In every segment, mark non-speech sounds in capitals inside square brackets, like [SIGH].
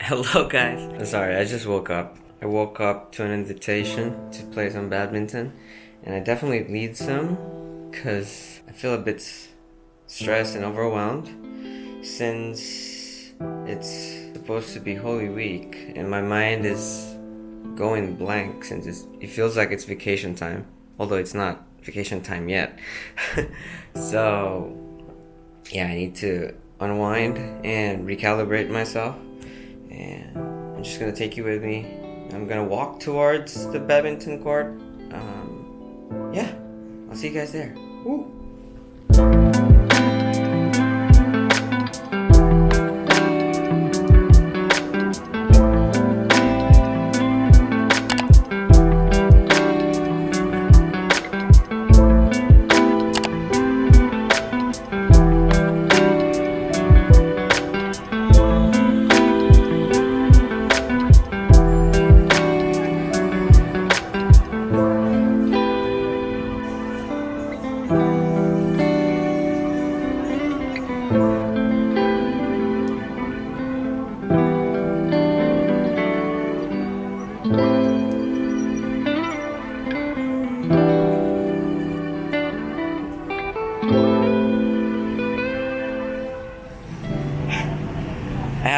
Hello guys. Sorry, I just woke up. I woke up to an invitation to play some badminton and I definitely need some because I feel a bit stressed and overwhelmed since it's supposed to be Holy Week and my mind is going blank since it feels like it's vacation time although it's not vacation time yet [LAUGHS] so yeah I need to unwind and recalibrate myself and I'm just gonna take you with me. I'm gonna walk towards the badminton court. Um, yeah, I'll see you guys there. Woo.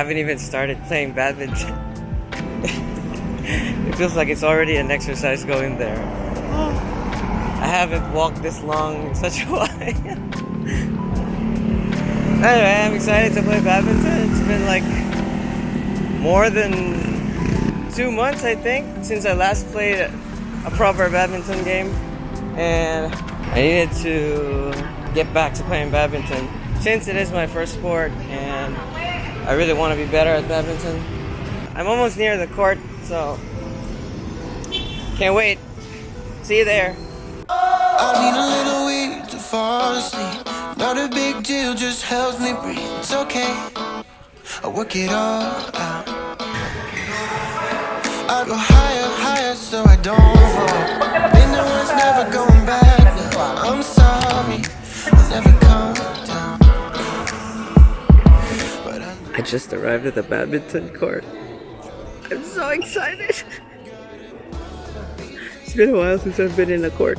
Haven't even started playing badminton. [LAUGHS] it feels like it's already an exercise going there. I haven't walked this long in such a [LAUGHS] while. anyway, I'm excited to play badminton. It's been like more than two months, I think, since I last played a proper badminton game. And I needed to get back to playing badminton since it is my first sport and I really want to be better at badminton. I'm almost near the court, so can't wait. See you there. I need a little weed to fall asleep. Not a big deal, just helps me breathe. It's okay. I work it all out. I go higher, higher, so I don't fall. Been there once, never going back. Now. I'm sorry, I'll never come down. I just arrived at the badminton court. I'm so excited. [LAUGHS] it's been a while since I've been in a court.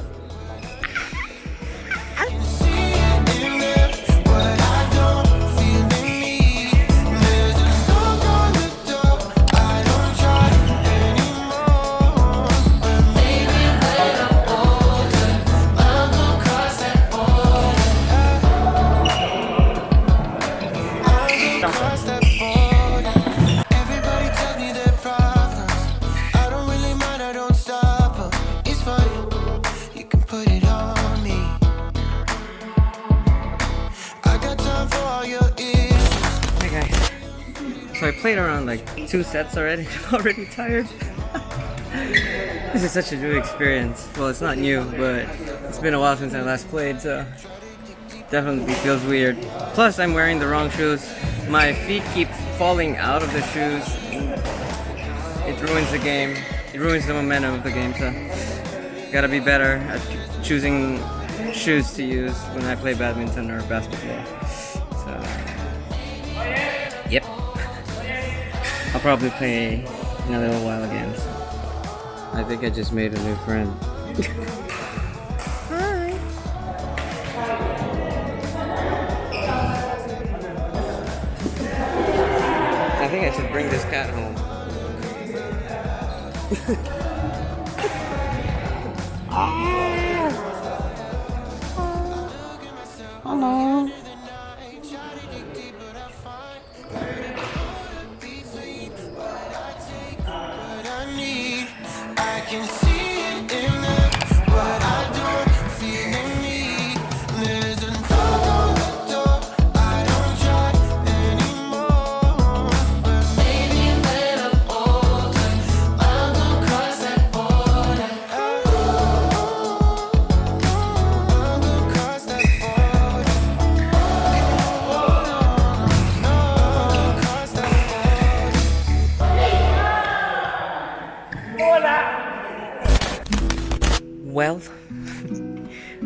Played around like two sets already. [LAUGHS] I'm already tired. [LAUGHS] this is such a new experience. Well, it's not new, but it's been a while since I last played, so definitely feels weird. Plus, I'm wearing the wrong shoes. My feet keep falling out of the shoes. It ruins the game. It ruins the momentum of the game, so gotta be better at choosing shoes to use when I play badminton or basketball. So, yep. I'll probably play in a little while again. So. I think I just made a new friend. Hi. I think I should bring this cat home. Ah. Hello.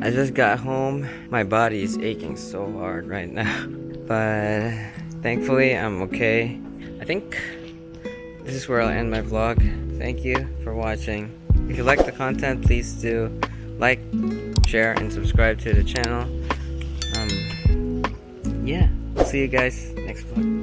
I just got home. My body is aching so hard right now. [LAUGHS] But thankfully, I'm okay. I think this is where I'll end my vlog. Thank you for watching. If you like the content, please do like, share, and subscribe to the channel. Um, yeah, see you guys next vlog.